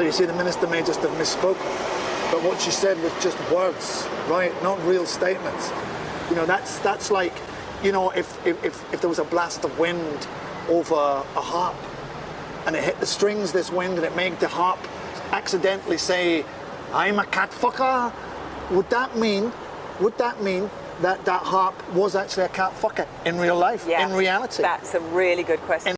So you see, the minister may just have misspoken, but what she said was just words, right? Not real statements. You know, that's that's like, you know, if if, if, there was a blast of wind over a harp and it hit the strings, this wind, and it made the harp accidentally say, I'm a cat fucker, would that mean, would that mean that that harp was actually a cat fucker in real life, Yeah, in reality? That's a really good question.